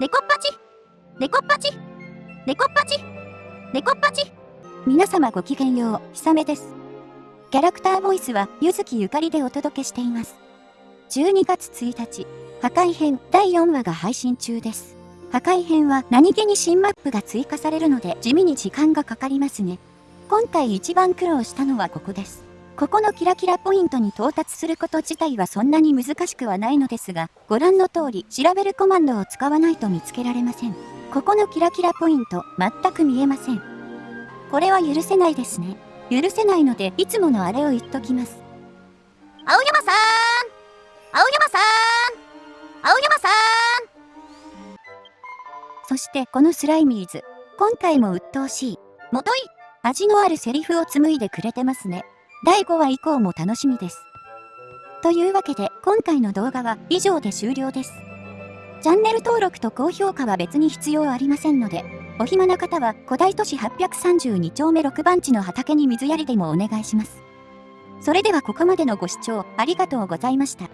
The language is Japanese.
デコッパチデコッパチデコッパチデコッパチ皆様ごきげんよう、ひさめです。キャラクターボイスは、ゆずきゆかりでお届けしています。12月1日、破壊編第4話が配信中です。破壊編は何気に新マップが追加されるので地味に時間がかかりますね。今回一番苦労したのはここです。ここのキラキラポイントに到達すること自体はそんなに難しくはないのですが、ご覧の通り調べるコマンドを使わないと見つけられません。ここのキラキラポイント、全く見えません。これは許せないですね。許せないので、いつものあれを言っときます。青山さん青山さん青山さんそしてこのスライミーズ、今回も鬱陶しい。もとい味のあるセリフを紡いでくれてますね。第5話以降も楽しみです。というわけで、今回の動画は以上で終了です。チャンネル登録と高評価は別に必要ありませんので、お暇な方は古代都市832丁目6番地の畑に水やりでもお願いします。それではここまでのご視聴ありがとうございました。